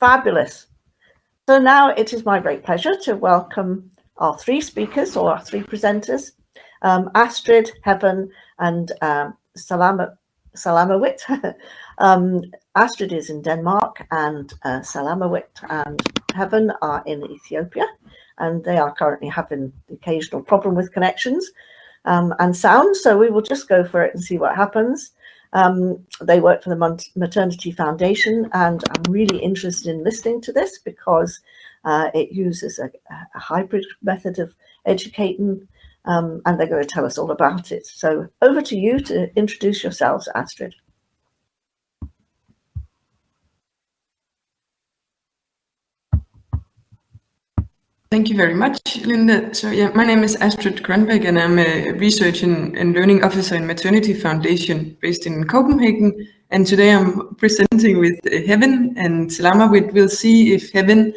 Fabulous. So now it is my great pleasure to welcome our three speakers or our three presenters, um, Astrid, Heaven, and um, Salama, Salamawit. um, Astrid is in Denmark and uh, Salamawit and Heaven are in Ethiopia and they are currently having occasional problem with connections um, and sound. So we will just go for it and see what happens. Um, they work for the Maternity Foundation and I'm really interested in listening to this because uh, it uses a, a, hybrid method of educating um, and they're going to tell us all about it. So over to you to introduce yourselves, Astrid. Thank you very much, Linda. So yeah, my name is Astrid Grønbæk and I'm a Research and, and Learning Officer in Maternity Foundation based in Copenhagen. And today I'm presenting with Heaven and Salama. We will see if Heaven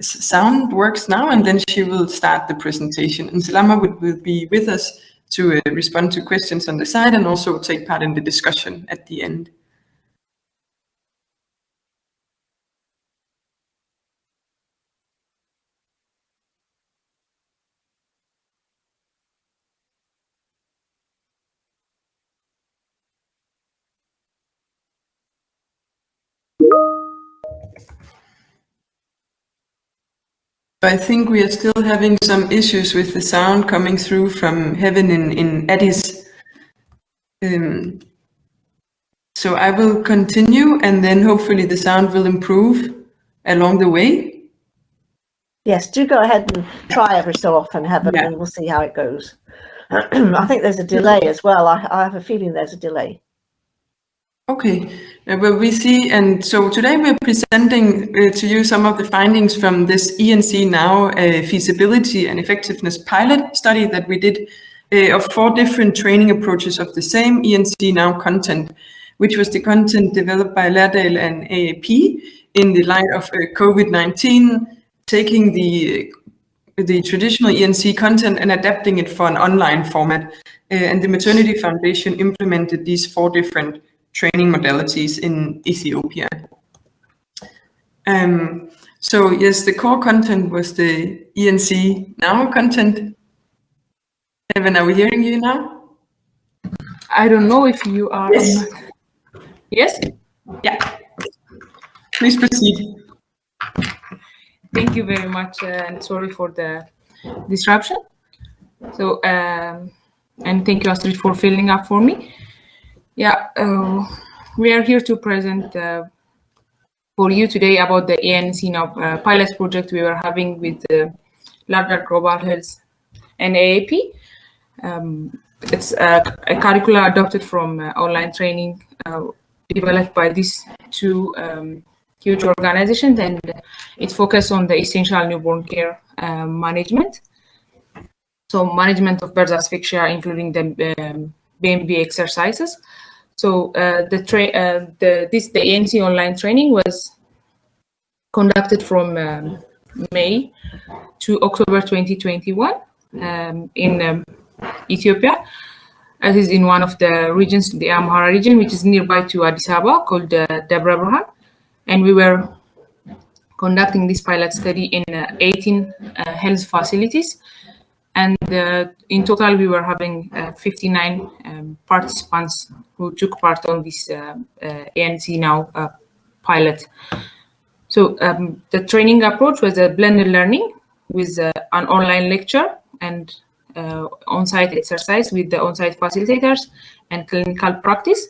sound works now and then she will start the presentation. And Salama will, will be with us to uh, respond to questions on the side and also take part in the discussion at the end. I think we are still having some issues with the sound coming through from Heaven in, in Addis. Um, so I will continue and then hopefully the sound will improve along the way. Yes, do go ahead and try every so often, Heaven, yeah. and we'll see how it goes. I think there's a delay as well. I, I have a feeling there's a delay. Okay, uh, well, we see, and so today we're presenting uh, to you some of the findings from this ENC Now uh, feasibility and effectiveness pilot study that we did uh, of four different training approaches of the same ENC Now content, which was the content developed by Lærdal and AAP in the light of uh, COVID-19, taking the the traditional ENC content and adapting it for an online format. Uh, and the Maternity Foundation implemented these four different training modalities in Ethiopia. Um, so yes, the core content was the ENC Now content. Heaven, are we hearing you now? I don't know if you are. Yes. Yes? Yeah. Please proceed. Thank you very much, uh, and sorry for the disruption. So, um, and thank you, Astrid, for filling up for me. Yeah, uh, we are here to present uh, for you today about the ENC now uh, pilot project we were having with uh, Laerdal Global Health and AAP. Um, it's a, a curricula adopted from uh, online training uh, developed by these two um, huge organizations and it focuses on the essential newborn care uh, management. So management of birth asphyxia, including the um, BMV exercises, so uh, the, uh, the this the ENC online training was conducted from um, May to October 2021 um, in um, Ethiopia. It is in one of the regions, the Amhara region, which is nearby to Addis Ababa, called uh, Birhan. And we were conducting this pilot study in uh, 18 uh, health facilities and uh, in total, we were having uh, 59 um, participants who took part on this uh, ENC Now pilot. So um, the training approach was a blended learning with an online lecture and uh, on-site exercise with the on-site facilitators and clinical practice.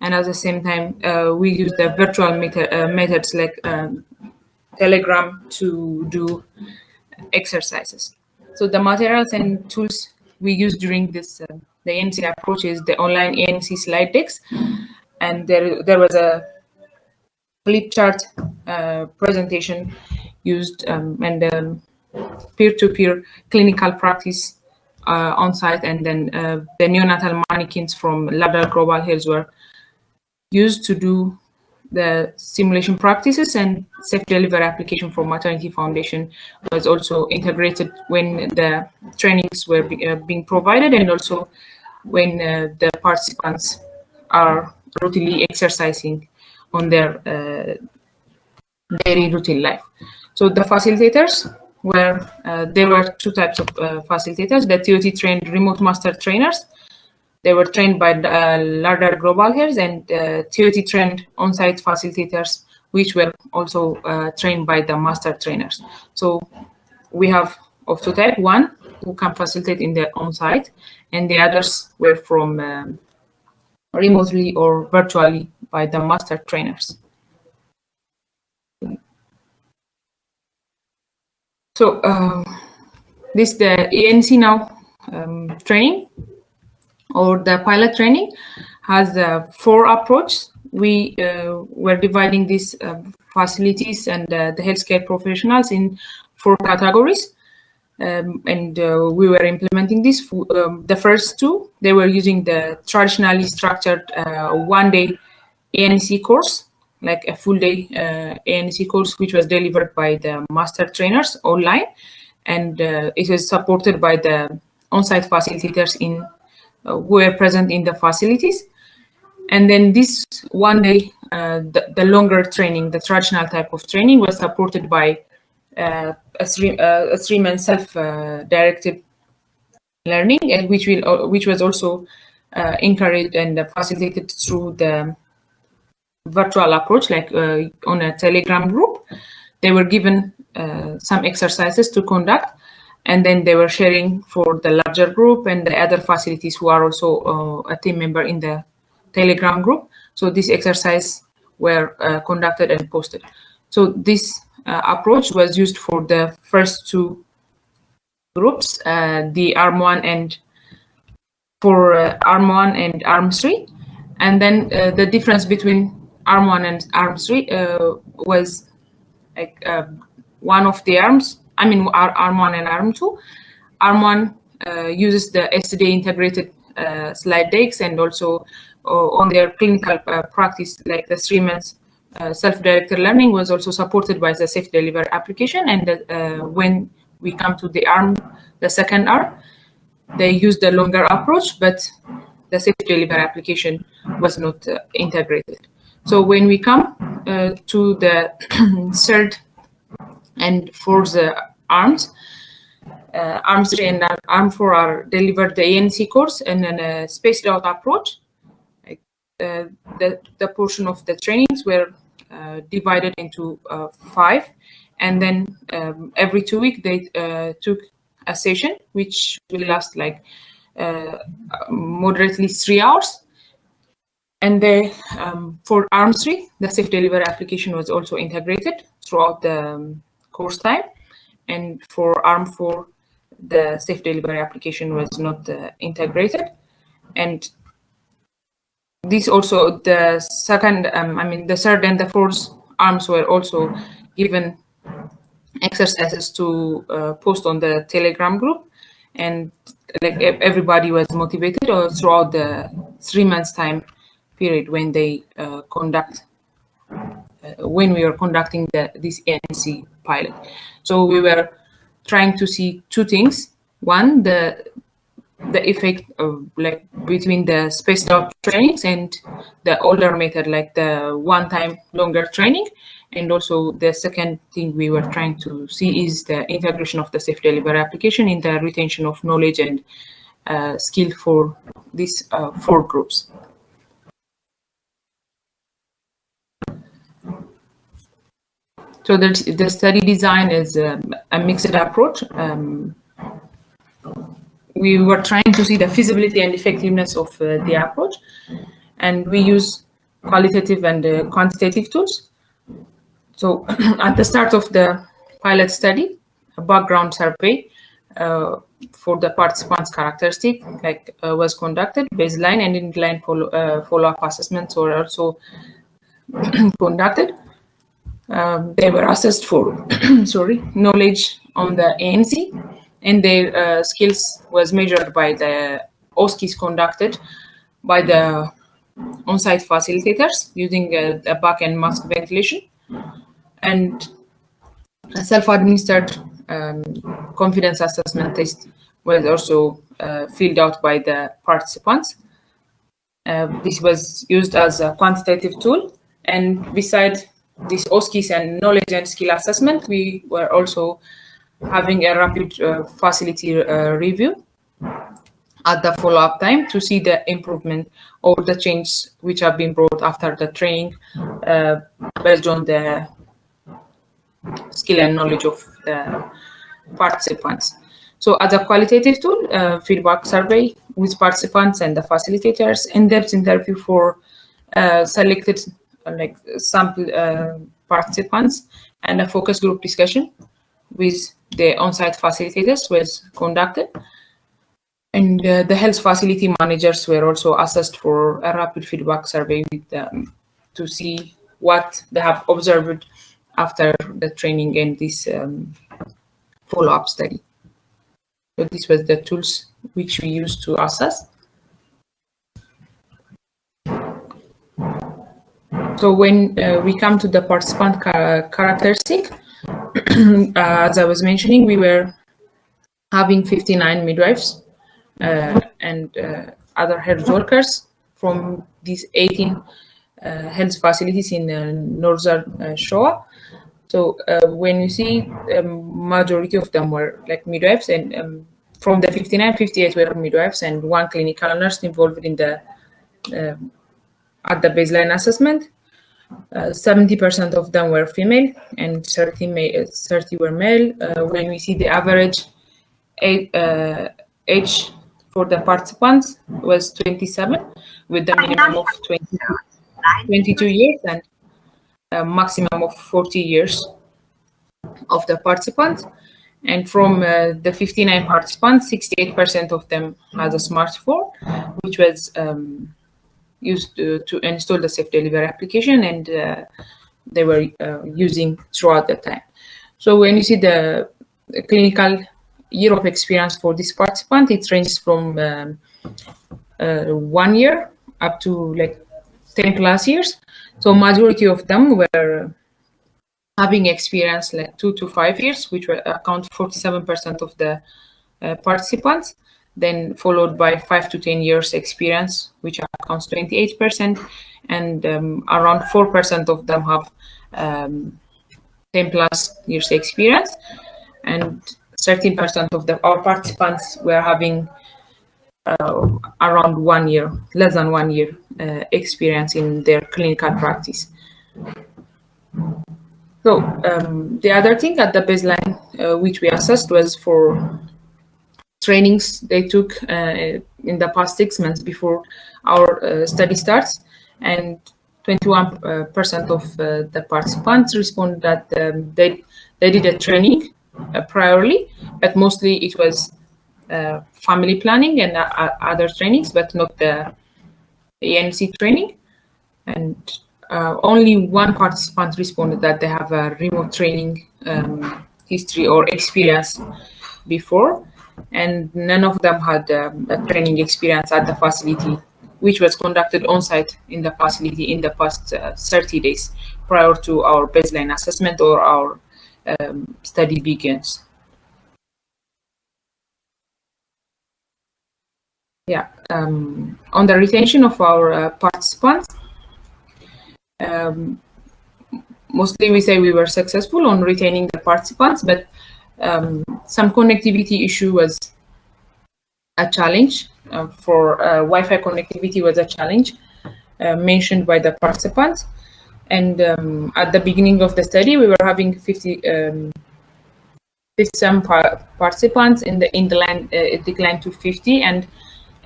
And at the same time, uh, we use the virtual method, uh, methods like um, Telegram to do exercises. So the materials and tools we use during this uh, the ENC approach is the online ENC slide decks, and there there was a flip chart uh, presentation used um, and peer-to-peer um, -peer clinical practice uh, on site, and then uh, the neonatal mannequins from Laerdal Global Health were used to do the simulation practices and safe delivery application for maternity foundation was also integrated when the trainings were be, uh, being provided and also when uh, the participants are routinely exercising on their uh, daily routine life. So the facilitators were, uh, there were two types of uh, facilitators, the TOT trained remote master trainers. They were trained by uh, Laerdal Global Health and uh, TOT trained on-site facilitators, which were also uh, trained by the master trainers. So we have of two type, one who can facilitate in the on-site and the others were from um, remotely or virtually by the master trainers. So um, this the ENC now um, training or the pilot training has uh, four approaches. We uh, were dividing these uh, facilities and uh, the healthcare professionals in four categories. Um, and uh, we were implementing this. Um, the first two, they were using the traditionally structured uh, one-day ENC course, like a full-day ENC course, which was delivered by the master trainers online, and it was supported by the on-site facilitators in were present in the facilities. And then this one day, uh, the, the longer training, the traditional type of training, was supported by uh, uh, a three man self uh, directed learning, and which will which was also encouraged and facilitated through the virtual approach, like on a Telegram group. They were given some exercises to conduct, and then they were sharing for the larger group and the other facilities who are also uh, a team member in the telegram group so this exercise were uh, conducted and posted so this uh, approach was used for the first two groups, uh, the ARM1 and for uh, ARM1 and ARM3. And then the difference between ARM1 and ARM3 was like one of the arms, I mean our ARM1 and ARM2. ARM1 uh, uses the STD integrated uh, slide decks and also uh, on their clinical practice, like the three months uh, self-directed learning was also supported by the safe delivery application. And uh, when we come to the ARM, the second ARM, they used the longer approach, but the safe delivery application was not uh, integrated. So when we come uh, to the third and for the arms, uh, ARM 3 and ARM 4 are delivered the ENC course and then a spaced out approach. Uh, the, the portion of the trainings were uh, divided into uh, five. And then um, every two weeks, they uh, took a session, which will last like moderately three hours. And they, um, for ARM3, the safe delivery application was also integrated throughout the um, course time. And for ARM4, the safe delivery application was not uh, integrated. And this also the second um, i mean the third and the fourth arms were also given exercises to uh, post on the telegram group and like everybody was motivated or throughout the three months time period when they uh, conduct uh, when we were conducting the this ENC pilot. So we were trying to see two things. One the the effect of like between the spaced out trainings and the older method like the one time longer training. And also the second thing we were trying to see is the integration of the safe delivery application in the retention of knowledge and uh, skill for these uh, four groups. So the, the study design is um, a mixed approach. Um, we were trying to see the feasibility and effectiveness of uh, the approach, and we use qualitative and uh, quantitative tools. So at the start of the pilot study, a background survey uh, for the participants' characteristic like uh, was conducted, baseline and inline follow, uh, follow-up assessments were also conducted. Um, they were assessed for sorry knowledge on the ENC and their uh, skills was measured by the OSCEs conducted by the on-site facilitators using a, a bag and mask ventilation and a self-administered um, confidence assessment test was also uh, filled out by the participants. Uh, this was used as a quantitative tool and beside this OSCE and knowledge and skill assessment, we were also having a rapid uh, facility uh, review at the follow-up time to see the improvement or the changes which have been brought after the training uh, based on the skill and knowledge of the participants. So as a qualitative tool, uh, feedback survey with participants and the facilitators, in-depth interview for uh, selected like sample uh, participants and a focus group discussion with the on-site facilitators was conducted. And uh, the health facility managers were also assessed for a rapid feedback survey with them to see what they have observed after the training and this um, follow-up study. So this was the tools which we used to assess. So when uh, we come to the participant characteristic, uh, as I was mentioning, we were having 59 midwives uh, and uh, other health workers from these 18 uh, health facilities in uh, northern Shoa. So when you see um, majority of them were like midwives and um, from the 59, 58 were midwives and one clinical nurse involved in the um, at the baseline assessment. 70% uh, of them were female and 30, male, 30 were male. Uh, when we see the average age, uh, age for the participants was 27 with the minimum of 20, 22 years and a maximum of 40 years of the participants. And from uh, the 59 participants, 68% of them had a smartphone, which was um, used to, to, install the safe delivery application and uh, they were uh, using throughout the time. So when you see the, the, clinical year of experience for this participant, it ranges from um, uh, one year up to like 10 plus years. So majority of them were having experience like two to five years, which were account 47% of the uh, participants then followed by five to 10 years experience, which accounts 28%, and um, around 4% of them have um, 10 plus years experience, and 13% of the, our participants were having uh, around one year, less than one year uh, experience in their clinical practice. So um, the other thing at the baseline, uh, which we assessed was for trainings they took uh, in the past six months before our uh, study starts. And 21% of uh, the participants responded that um, they, they did a training priorly, but mostly it was family planning and other trainings, but not the ENC training. And uh, only one participant responded that they have a remote training um, history or experience before and none of them had um, a training experience at the facility, which was conducted on site in the facility in the past uh, 30 days prior to our baseline assessment or our um, study begins. Yeah, um, on the retention of our uh, participants, um, mostly we say we were successful on retaining the participants, but um, some connectivity issue was a challenge uh, for uh, Wi-Fi connectivity was a challenge uh, mentioned by the participants. And um, at the beginning of the study, we were having 50, um, 57 par participants in the in the line uh, it declined to 50 and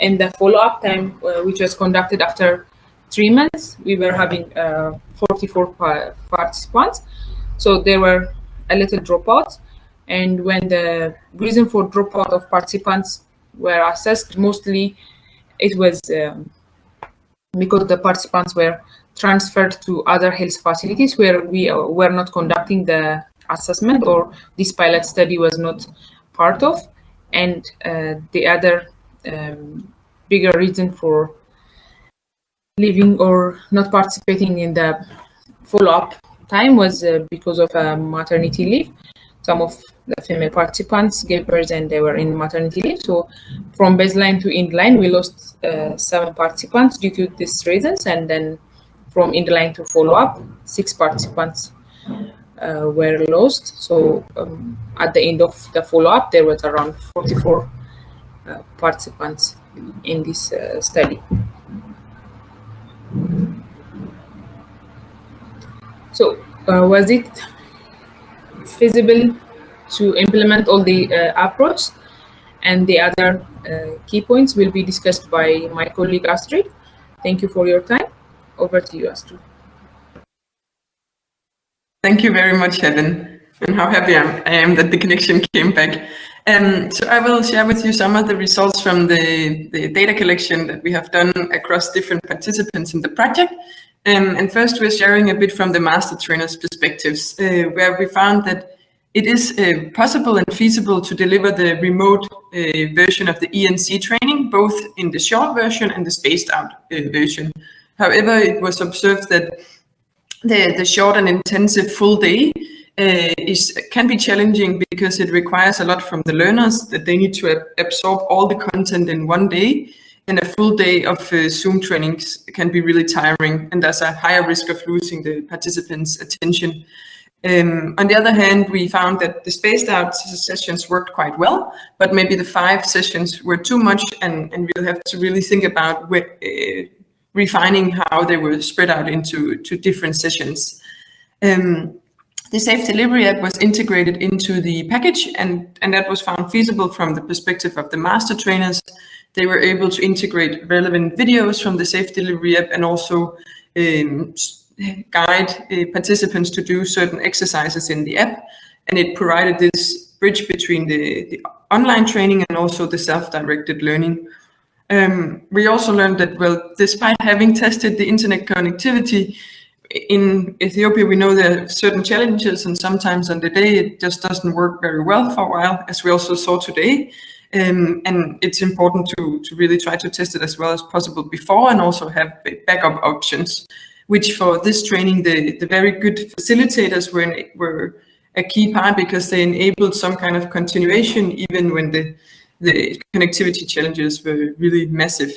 in the follow-up time uh, which was conducted after three months we were having uh, 44 par participants. So there were a little dropouts. And when the reason for dropout of participants were assessed, mostly it was um, because the participants were transferred to other health facilities where we were not conducting the assessment or this pilot study was not part of. And uh, the other um, bigger reason for leaving or not participating in the follow-up time was uh, because of uh, maternity leave. Some of the female participants gave birth and they were in maternity leave. So from baseline to end line, we lost uh, seven participants due to these reasons. And then from end line to follow up, six participants uh, were lost. So um, at the end of the follow-up, there was around 44 uh, participants in this uh, study. So uh, was it feasible to implement all the uh, approach? And the other uh, key points will be discussed by my colleague Astrid. Thank you for your time. Over to you, Astrid. Thank you very much, Helen. And how happy I am that the connection came back. Um, so I will share with you some of the results from the, the data collection that we have done across different participants in the project. Um, and first we're sharing a bit from the master trainers perspectives, uh, where we found that it is uh, possible and feasible to deliver the remote uh, version of the ENC training, both in the short version and the spaced out uh, version. However, it was observed that the, the short and intensive full day uh, is can be challenging because it requires a lot from the learners that they need to absorb all the content in one day and a full day of uh, Zoom trainings can be really tiring and there's a higher risk of losing the participants' attention. Um, on the other hand, we found that the spaced out sessions worked quite well, but maybe the five sessions were too much and, and we'll have to really think about uh, refining how they were spread out into to different sessions. Um, the Safe Delivery app was integrated into the package and, and that was found feasible from the perspective of the master trainers. They were able to integrate relevant videos from the Safe Delivery app and also um, guide uh, participants to do certain exercises in the app. And it provided this bridge between the, the online training and also the self-directed learning. Um, we also learned that, well, despite having tested the internet connectivity, in Ethiopia, we know there are certain challenges and sometimes on the day it just doesn't work very well for a while, as we also saw today. Um, and it's important to, to really try to test it as well as possible before and also have backup options, which for this training, the, the very good facilitators were, in, were a key part because they enabled some kind of continuation even when the, the connectivity challenges were really massive.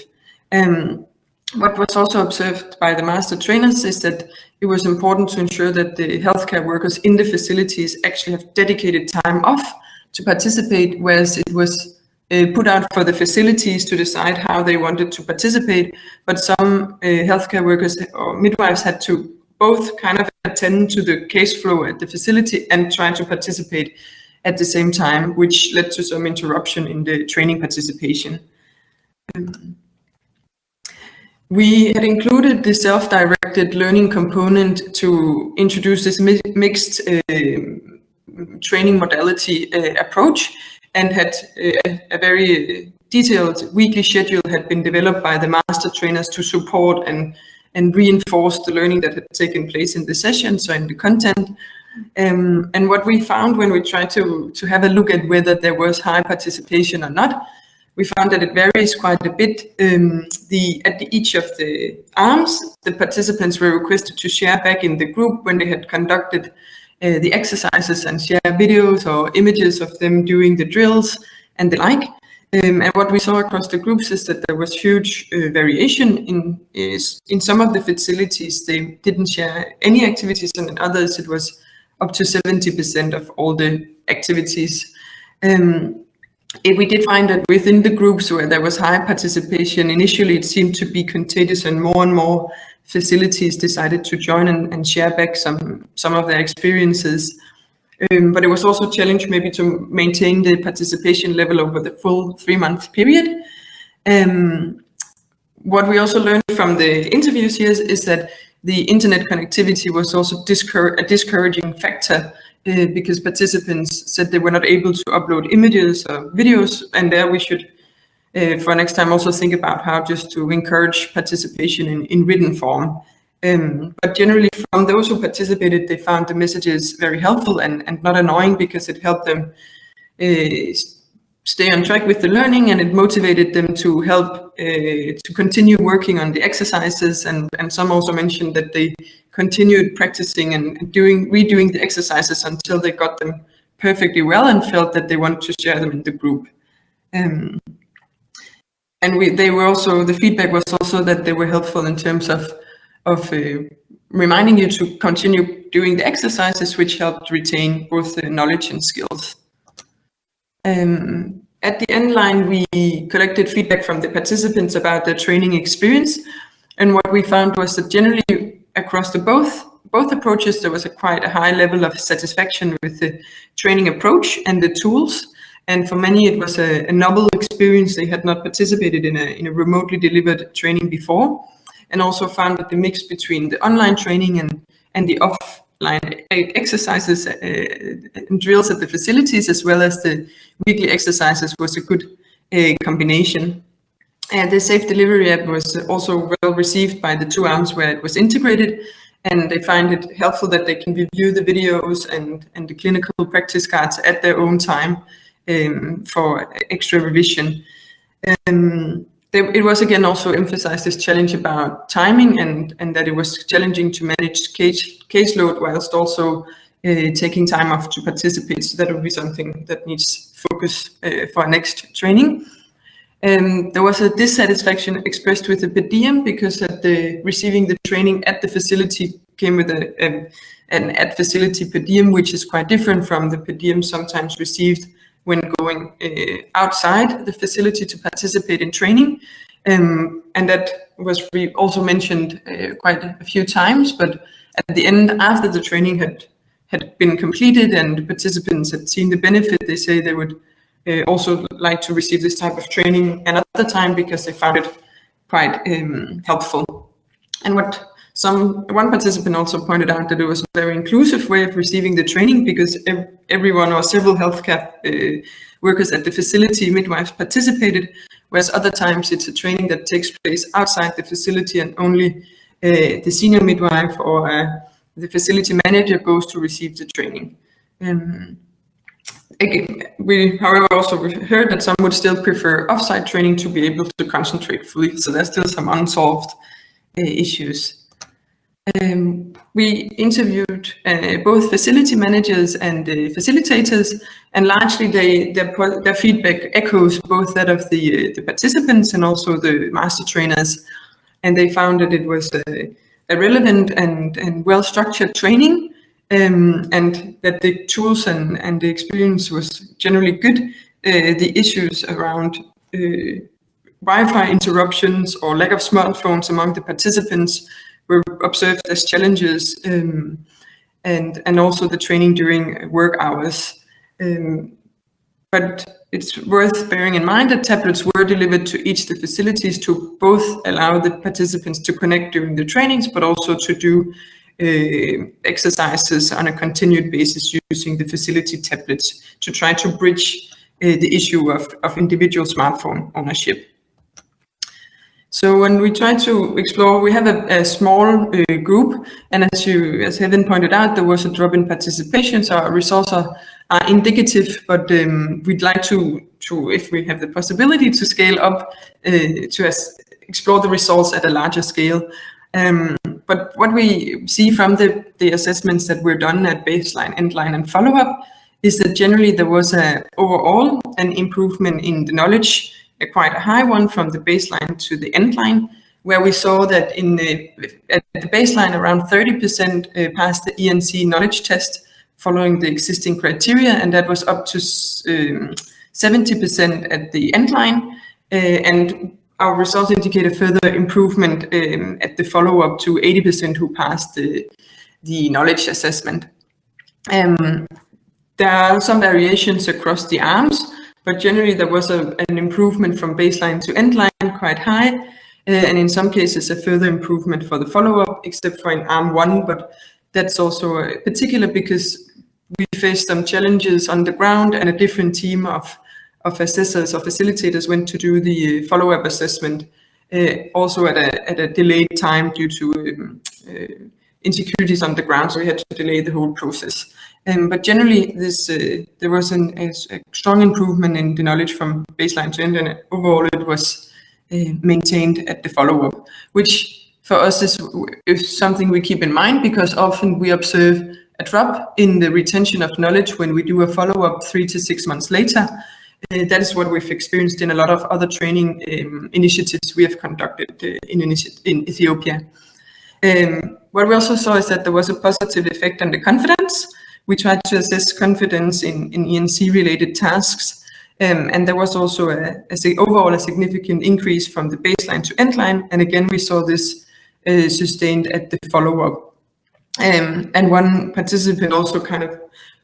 Um, what was also observed by the master trainers is that it was important to ensure that the healthcare workers in the facilities actually have dedicated time off to participate, whereas it was uh, put out for the facilities to decide how they wanted to participate. But some uh, healthcare workers or midwives had to both kind of attend to the case flow at the facility and try to participate at the same time, which led to some interruption in the training participation. Um, we had included the self-directed learning component to introduce this mi mixed uh, training modality uh, approach and had uh, a very detailed weekly schedule had been developed by the master trainers to support and, and reinforce the learning that had taken place in the session, so in the content. Um, and what we found when we tried to, to have a look at whether there was high participation or not, we found that it varies quite a bit. Um, the At the, each of the arms, the participants were requested to share back in the group when they had conducted uh, the exercises and share videos or images of them doing the drills and the like. Um, and what we saw across the groups is that there was huge uh, variation in in some of the facilities they didn't share any activities and in others it was up to 70% of all the activities. Um, we did find that within the groups where there was high participation, initially it seemed to be contagious and more and more facilities decided to join and, and share back some, some of their experiences. Um, but it was also a challenge maybe to maintain the participation level over the full three month period. Um, what we also learned from the interviews here is, is that the internet connectivity was also discour a discouraging factor uh, because participants said they were not able to upload images or videos and there we should uh, for next time also think about how just to encourage participation in, in written form. Um, but generally from those who participated, they found the messages very helpful and, and not annoying because it helped them uh, stay on track with the learning and it motivated them to help uh, to continue working on the exercises and, and some also mentioned that they continued practicing and doing redoing the exercises until they got them perfectly well and felt that they wanted to share them in the group. Um, and we, they were also, the feedback was also that they were helpful in terms of, of uh, reminding you to continue doing the exercises which helped retain both the knowledge and skills. Um, at the end line, we collected feedback from the participants about their training experience. And what we found was that generally across the both both approaches, there was a quite a high level of satisfaction with the training approach and the tools. And for many, it was a, a novel experience. They had not participated in a, in a remotely delivered training before and also found that the mix between the online training and, and the offline exercises uh, and drills at the facilities as well as the weekly exercises was a good uh, combination. And the Safe Delivery app was also well received by the two arms where it was integrated and they find it helpful that they can review the videos and, and the clinical practice cards at their own time um, for extra revision. Um, it was again also emphasized this challenge about timing and, and that it was challenging to manage case, caseload whilst also uh, taking time off to participate. So that would be something that needs focus uh, for our next training. Um, there was a dissatisfaction expressed with the per diem because at the receiving the training at the facility came with a, a an at facility per diem, which is quite different from the per diem sometimes received when going uh, outside the facility to participate in training. Um, and that was also mentioned uh, quite a few times, but at the end, after the training had had been completed and participants had seen the benefit, they say they would uh, also like to receive this type of training another time because they found it quite um, helpful. And what some one participant also pointed out that it was a very inclusive way of receiving the training because ev everyone or several healthcare uh, workers at the facility midwives participated, whereas other times it's a training that takes place outside the facility and only uh, the senior midwife or uh, the facility manager goes to receive the training. Um, we, however, also heard that some would still prefer offsite training to be able to concentrate fully. So there's still some unsolved uh, issues. Um, we interviewed uh, both facility managers and uh, facilitators, and largely they, their, their feedback echoes both that of the, uh, the participants and also the master trainers. And they found that it was a, a relevant and, and well-structured training um, and that the tools and, and the experience was generally good. Uh, the issues around uh, Wi-Fi interruptions or lack of smartphones among the participants were observed as challenges um, and, and also the training during work hours. Um, but it's worth bearing in mind that tablets were delivered to each of the facilities to both allow the participants to connect during the trainings, but also to do exercises on a continued basis using the facility tablets to try to bridge uh, the issue of, of individual smartphone ownership. So when we try to explore, we have a, a small uh, group, and as you, as Heaven pointed out, there was a drop in participation, so our results are, are indicative, but um, we'd like to, to, if we have the possibility, to scale up uh, to as, explore the results at a larger scale. Um, but what we see from the, the assessments that were done at baseline, endline, and follow-up is that generally there was a overall an improvement in the knowledge, a quite a high one from the baseline to the endline, where we saw that in the at the baseline around 30% uh, passed the ENC knowledge test following the existing criteria, and that was up to 70% um, at the endline. Uh, and our results indicate a further improvement um, at the follow-up to 80% who passed the, the knowledge assessment. Um, there are some variations across the arms, but generally there was a, an improvement from baseline to endline quite high, uh, and in some cases a further improvement for the follow-up, except for in arm one, but that's also uh, particular because we faced some challenges on the ground and a different team of of assessors or facilitators went to do the follow-up assessment, uh, also at a, at a delayed time due to um, uh, insecurities on the ground, so we had to delay the whole process. Um, but generally, this uh, there was an, a, a, strong improvement in the knowledge from baseline to end, and overall it was uh, maintained at the follow-up, which for us is, is something we keep in mind because often we observe a drop in the retention of knowledge when we do a follow-up three to six months later. Uh, that is what we've experienced in a lot of other training um, initiatives we have conducted uh, in, in, Ethiopia. Um, what we also saw is that there was a positive effect on the confidence. We tried to assess confidence in, in ENC-related tasks, um, and there was also a, a, overall a significant increase from the baseline to endline. And again, we saw this uh, sustained at the follow-up. Um, and one participant also kind of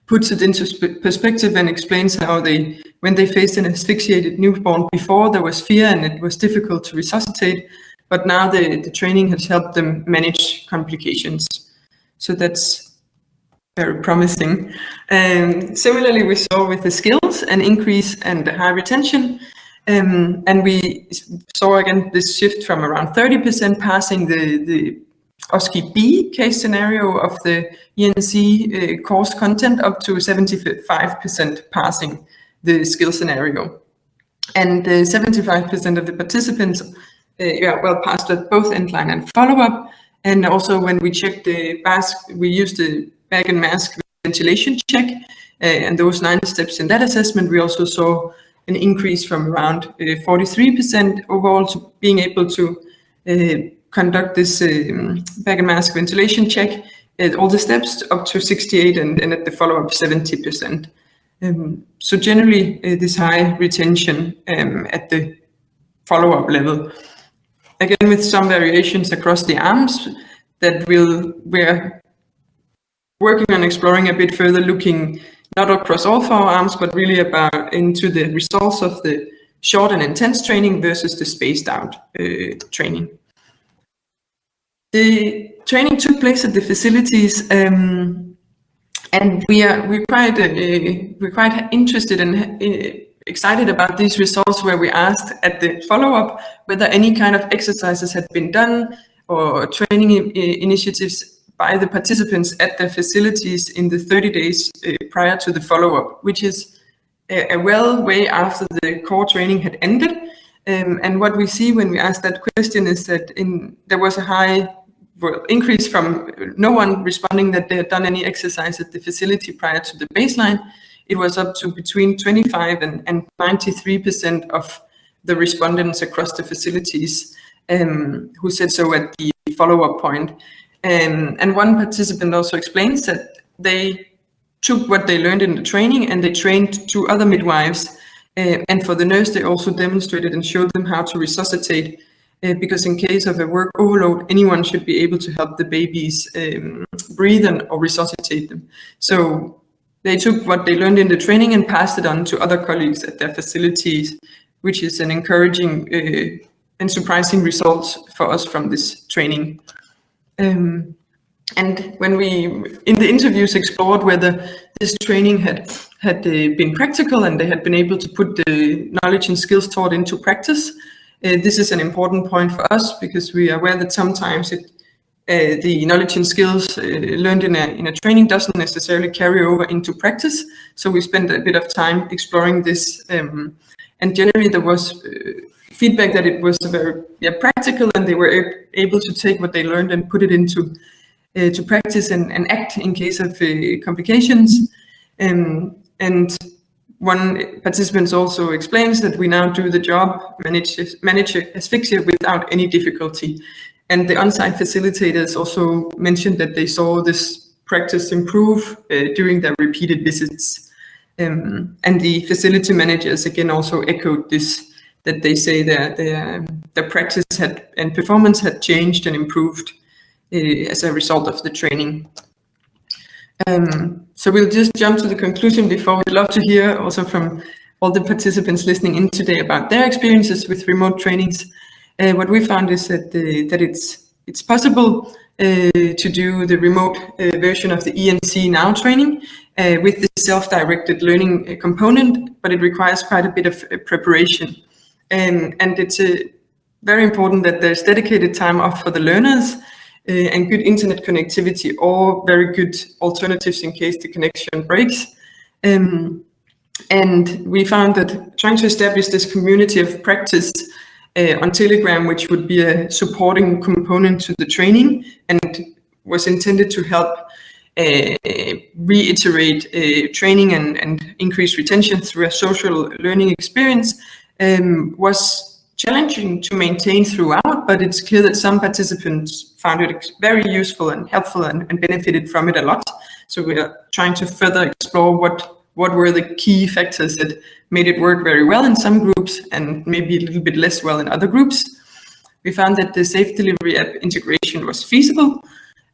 puts it into perspective and explains how they, when they faced an asphyxiated newborn before, there was fear and it was difficult to resuscitate, but now the, the training has helped them manage complications. So that's very promising. Um, similarly, we saw with the skills an increase and high retention. Um, and we saw again this shift from around 30% passing the, the OSCE B case scenario of the ENC uh, course content up to 75% passing the skill scenario. And 75% of the participants uh, yeah, well passed at both endline and follow-up. And also when we checked the mask, we used the bag and mask ventilation check uh, and those nine steps in that assessment, we also saw an increase from around 43% uh, overall to being able to uh, conduct this um, bag and mask ventilation check at all the steps up to 68 and, and at the follow-up 70%. Um, so generally uh, this high retention um, at the follow-up level. Again, with some variations across the arms that will, we're working on exploring a bit further, looking not across all four arms, but really about into the results of the short and intense training versus the spaced out uh, training. The training took place at the facilities, um, and we are we're quite uh, we're quite interested and uh, excited about these results. Where we asked at the follow up whether any kind of exercises had been done or training initiatives by the participants at their facilities in the 30 days uh, prior to the follow up, which is a, a well way after the core training had ended. Um, and what we see when we ask that question is that in, there was a high increase from no one responding that they had done any exercise at the facility prior to the baseline. It was up to between 25 and, and 93% of the respondents across the facilities um, who said so at the follow-up point. Um, and one participant also explains that they took what they learned in the training and they trained two other midwives. Uh, and for the nurse, they also demonstrated and showed them how to resuscitate uh, because in case of a work overload, anyone should be able to help the babies um, breathe and or resuscitate them. So they took what they learned in the training and passed it on to other colleagues at their facilities, which is an encouraging uh, and surprising result for us from this training. Um, and when we, in the interviews, explored whether this training had had uh, been practical and they had been able to put the knowledge and skills taught into practice, this is an important point for us because we are aware that sometimes it, uh, the knowledge and skills uh, learned in a, in a training doesn't necessarily carry over into practice. So we spent a bit of time exploring this. Um, and generally there was uh, feedback that it was very yeah, practical and they were able to take what they learned and put it into uh, to practice and, and, act in case of uh, complications. Um, and one participant also explains that we now do the job, manage, manage asphyxia without any difficulty. And the on-site facilitators also mentioned that they saw this practice improve uh, during their repeated visits. Um, and the facility managers again also echoed this, that they say that their, their practice had and performance had changed and improved uh, as a result of the training. Um, so we'll just jump to the conclusion before we'd love to hear also from all the participants listening in today about their experiences with remote trainings. Uh, what we found is that, the, that it's, it's possible uh, to do the remote uh, version of the ENC Now training uh, with the self-directed learning uh, component, but it requires quite a bit of uh, preparation. Um, and it's very important that there's dedicated time off for the learners uh, and good internet connectivity or very good alternatives in case the connection breaks. Um, and we found that trying to establish this community of practice uh, on Telegram, which would be a supporting component to the training and was intended to help uh, reiterate uh, training and, and increase retention through a social learning experience um, was challenging to maintain throughout, but it's clear that some participants found it very useful and helpful and, and benefited from it a lot. So we are trying to further explore what what were the key factors that made it work very well in some groups and maybe a little bit less well in other groups. We found that the Safe Delivery app integration was feasible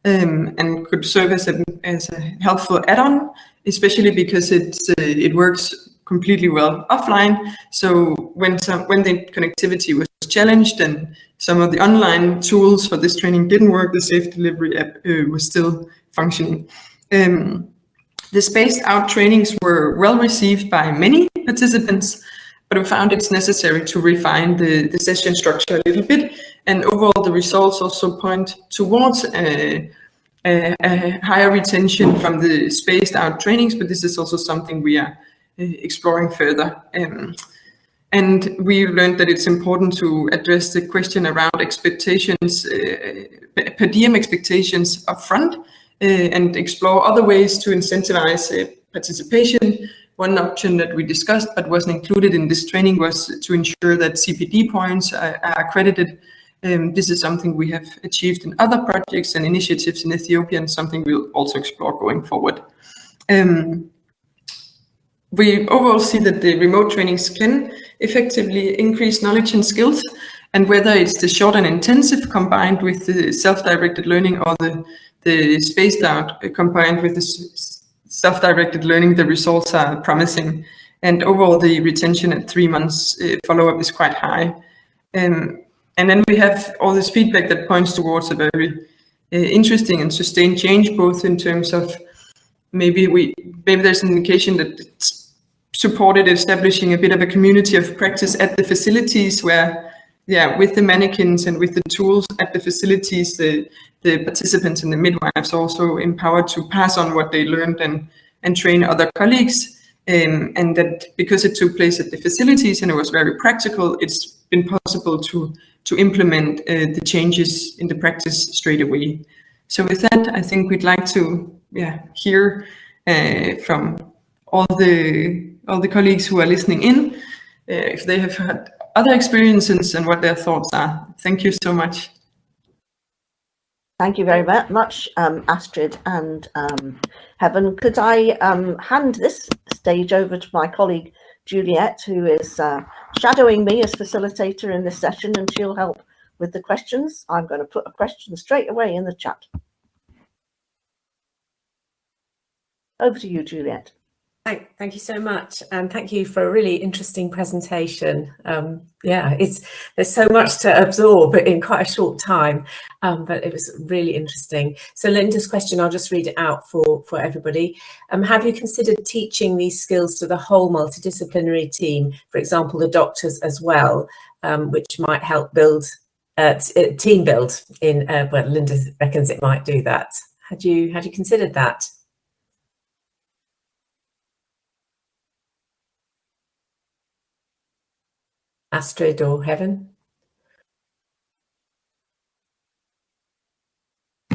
um, and could serve as a, as a helpful add-on, especially because it's, uh, it works completely well offline. So when some, when the connectivity was challenged and some of the online tools for this training didn't work, the Safe Delivery app uh, was still functioning. Um, the spaced out trainings were well received by many participants, but we found it's necessary to refine the, the session structure a little bit. And overall, the results also point towards a, a, a higher retention from the spaced out trainings, but this is also something we are uh, exploring further. Um, and we learned that it's important to address the question around expectations, uh, per diem expectations upfront, uh, and explore other ways to incentivize uh, participation. One option that we discussed but wasn't included in this training was to ensure that CPD points are, are accredited. Um, this is something we have achieved in other projects and initiatives in Ethiopia and something we'll also explore going forward. Um, we overall see that the remote trainings can effectively increase knowledge and skills and whether it's the short and intensive combined with the self-directed learning or the the spaced out combined with the self-directed learning, the results are promising. And overall, the retention at three months uh, follow-up is quite high. Um, and then we have all this feedback that points towards a very uh, interesting and sustained change, both in terms of maybe we maybe there's an indication that it's supported establishing a bit of a community of practice at the facilities where yeah, with the mannequins and with the tools at the facilities, the, the participants and the midwives also empowered to pass on what they learned and, and train other colleagues. Um, and that because it took place at the facilities and it was very practical, it's been possible to, to implement uh, the changes in the practice straight away. So with that, I think we'd like to yeah, hear uh, from all the, all the colleagues who are listening in, uh, if they have had other experiences and what their thoughts are. Thank you so much. Thank you very much, um, Astrid and um, Heaven. Could I um, hand this stage over to my colleague Juliet, who is uh, shadowing me as facilitator in this session, and she'll help with the questions. I'm going to put a question straight away in the chat. Over to you, Juliet. Thank, thank you so much, and thank you for a really interesting presentation. Um, yeah, it's there's so much to absorb in quite a short time, um, but it was really interesting. So Linda's question, I'll just read it out for for everybody. Um, have you considered teaching these skills to the whole multidisciplinary team, for example, the doctors as well, um, which might help build uh, uh, team build in? Uh, well, Linda reckons it might do that. Had you had you considered that? Astrid or Heaven?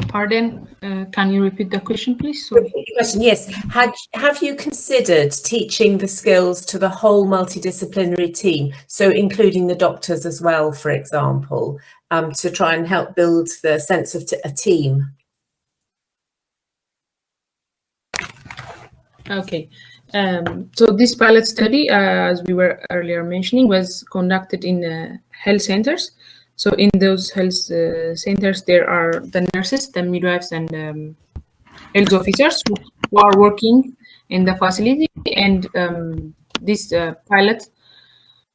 Pardon, uh, can you repeat the question, please? question, yes. Had, have you considered teaching the skills to the whole multidisciplinary team, so including the doctors as well, for example, um, to try and help build the sense of a team? Okay, um, so this pilot study, uh, as we were earlier mentioning, was conducted in uh, health centers. So in those health uh, centers, there are the nurses, the midwives, and um, health officers who, are working in the facility. And um, this uh, pilot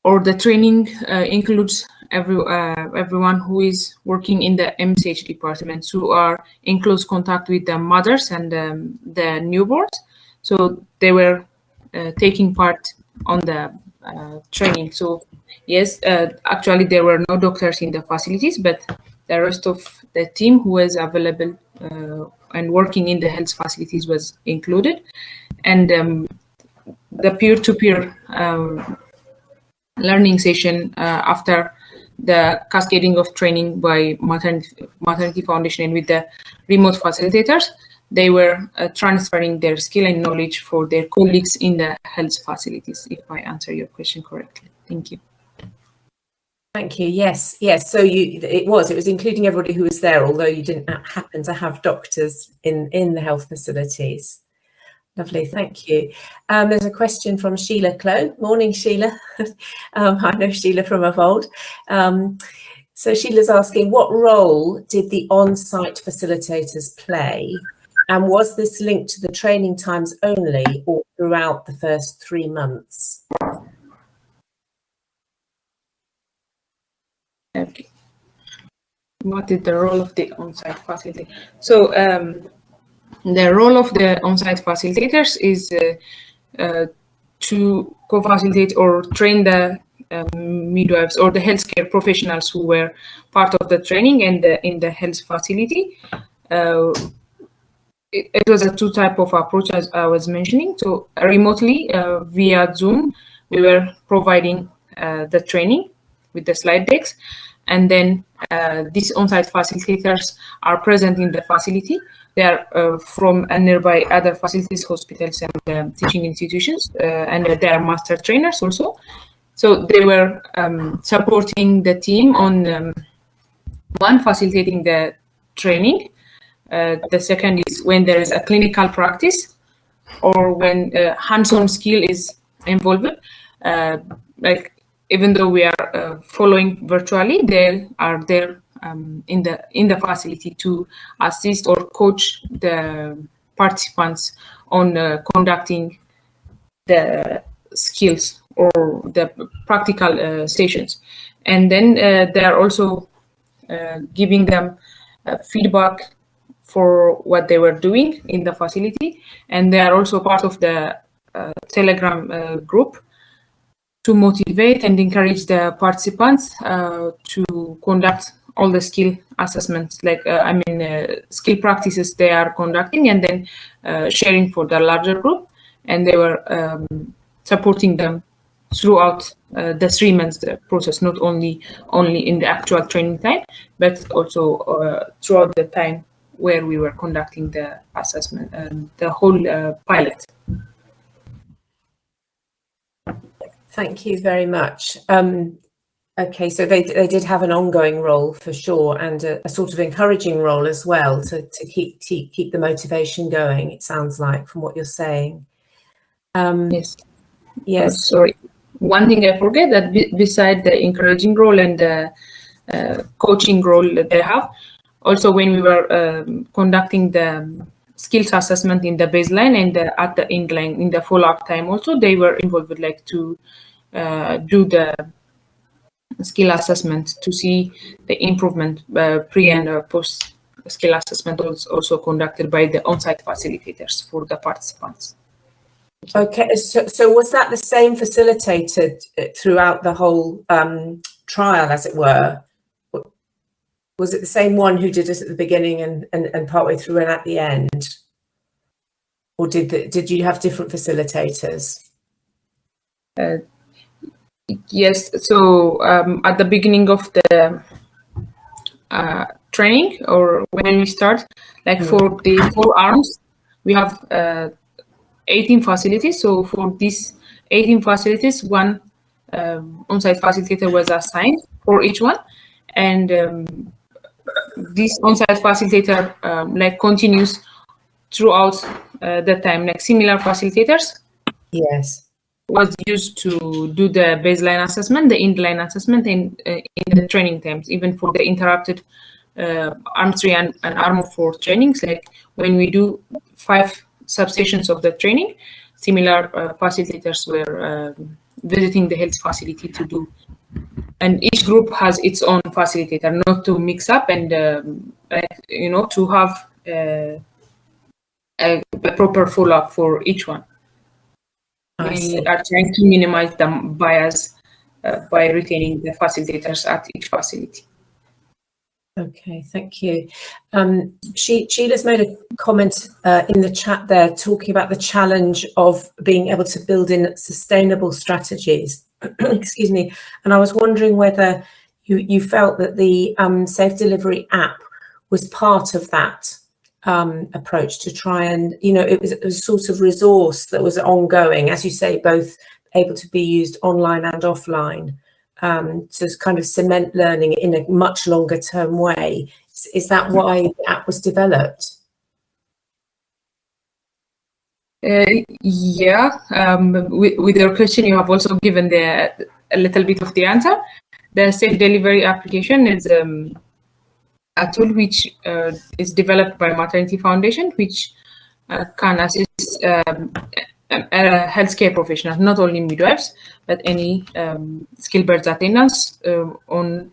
or the training uh, includes every uh, everyone who is working in the MCH departments who are in close contact with the mothers and um, the newborns so they were taking part on the uh, training. So yes, uh, actually there were no doctors in the facilities, but the rest of the team who was available and working in the health facilities was included. And um, the peer-to-peer -peer, um, learning session uh, after the cascading of training by maternity, maternity foundation and with the remote facilitators they were uh, transferring their skill and knowledge for their colleagues in the health facilities, if I answer your question correctly. Thank you. Thank you. Yes, yes. So you, it was, it was including everybody who was there, although you didn't happen to have doctors in, in the health facilities. Lovely, thank you. Um, there's a question from Sheila Clow. Morning, Sheila. um, I know Sheila from of old. Um, so Sheila's asking, what role did the on-site facilitators play? And was this linked to the training times only or throughout the first three months? Okay. What is the role of the on-site facilitator? So um, the role of the on-site facilitators is uh, uh, to co-facilitate or train the um, midwives or the healthcare professionals who were part of the training and the, in the health facility. Uh, it, was a two type of approach as I was mentioning. So remotely uh, via Zoom, we were providing uh, the training with the slide decks and then uh, these on-site facilitators are present in the facility. They are uh, from a nearby other facilities, hospitals, and um, teaching institutions, uh, and they are master trainers also. So they were um, supporting the team on um, one facilitating the training. Uh, the second is when there is a clinical practice or when hands-on skill is involved. Uh, like even though we are uh, following virtually, they are there um, in the in the facility to assist or coach the participants on uh, conducting the skills or the practical uh, stations. And then uh, they are also uh, giving them uh, feedback for what they were doing in the facility. And they are also part of the Telegram group to motivate and encourage the participants uh, to conduct all the skill assessments, like uh, I mean, uh, skill practices they are conducting and then uh, sharing for the larger group. And they were um, supporting them throughout uh, the three months process, not only only in the actual training time, but also uh, throughout the time where we were conducting the assessment and the whole pilot. Thank you very much. Um, okay, so they, they did have an ongoing role for sure and a, a sort of encouraging role as well to, to keep, keep, keep the motivation going, it sounds like, from what you're saying. Um, yes. Yes. Oh, sorry. One thing I forget that beside the encouraging role and the uh, coaching role that they have, also when we were um, conducting the skills assessment in the baseline and the, at the end line in the follow-up time also they were involved like to uh, do the skill assessment to see the improvement uh, pre and uh, post skill assessment was also conducted by the on-site facilitators for the participants. Okay, so, so was that the same facilitated throughout the whole um, trial, as it were? Was it the same one who did it at the beginning and, and, and partway through and at the end? Or did the, did you have different facilitators? Uh, Yes, so um, at the beginning of the uh, training or when we start, like mm. for the four arms, we have uh, 18 facilities. So for these 18 facilities, one um, on-site facilitator was assigned for each one. And um, this on-site facilitator um, like continues throughout uh, the time, like similar facilitators. Yes was used to do the baseline assessment, the inline assessment in, uh, in the training times, even for the interrupted uh, arm 3 and, and arm 4 trainings. Like when we do five substations of the training, similar uh, facilitators were um, visiting the health facility to do. And each group has its own facilitator, not to mix up and, um, you know, to have uh, a, a proper follow-up for each one we are trying to minimize the bias uh, by retaining the facilitators at each facility. Okay, thank you. Um, she, Sheila's made a comment uh, in the chat there talking about the challenge of being able to build in sustainable strategies. Excuse me. And I was wondering whether you, you felt that the um, Safe Delivery app was part of that um, approach to try and, you know, it was a sort of resource that was ongoing, as you say, both able to be used online and offline. Um, to kind of cement learning in a much longer term way. Is, that why the app was developed? Uh, yeah, um, with, with, your question, you have also given the, a little bit of the answer. The safe delivery application is um, a tool which uh, is developed by Maternity Foundation, which uh, can assist um, healthcare professionals, not only midwives, but any um, skilled birth attendants uh, on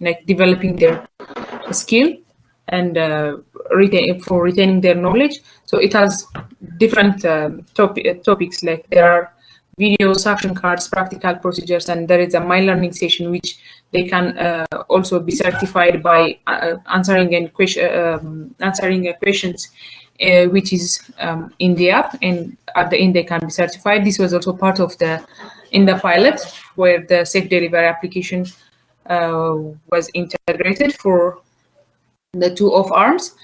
like developing their skill and uh, retain for retaining their knowledge. So it has different um, topi topics like there are videos, action cards, practical procedures, and there is a my learning session which they can uh, also be certified by uh, answering and question um, answering questions uh, which is um, in the app and at the end they can be certified. This was also part of the in the pilot where the safe delivery application uh, was integrated for the two of arms.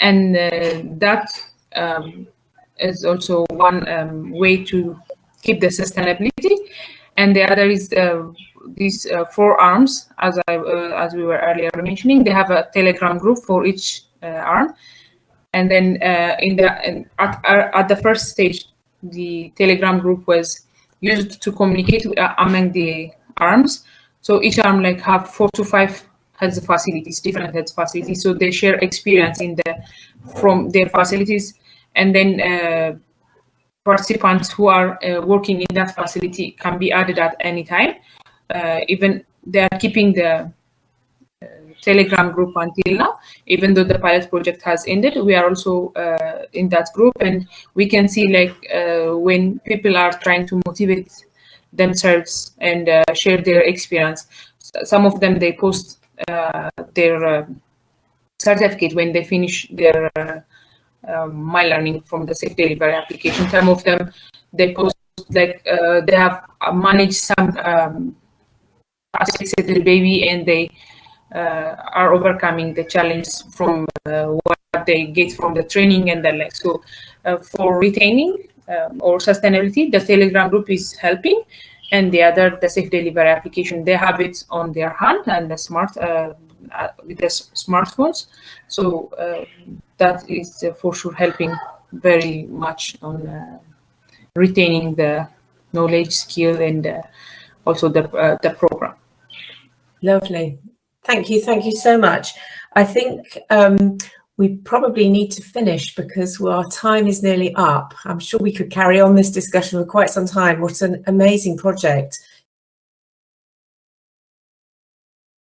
And uh, that um, is also one um, way to keep the sustainability. And the other is uh, these uh, four arms as I uh, as we were earlier mentioning they have a telegram group for each arm. And then uh, in the in, at, at the first stage, the Telegram group was used to communicate uh, among the arms. So each arm like have four to five health facilities, different health facilities. So they share experience in the from their facilities, and then uh, participants who are uh, working in that facility can be added at any time. Uh, even they are keeping the Telegram group until now, even though the pilot project has ended. We are also uh, in that group, and we can see like uh, when people are trying to motivate themselves and uh, share their experience. Some of them they post uh, their uh, certificate when they finish their uh, um, my learning from the safe delivery application. Some of them they post like they have managed some um, asphyxiated baby and they are overcoming the challenge from uh, what they get from the training and the like. So uh, for retaining um, or sustainability, the Telegram group is helping and the other, the safe delivery application, they have it on their hand and the smart uh, with the smartphones. So uh, that is uh, for sure helping very much on retaining the knowledge, skill, and also the the program. Lovely. Thank you. Thank you so much. I think um, we probably need to finish because our time is nearly up. I'm sure we could carry on this discussion for quite some time. What an amazing project.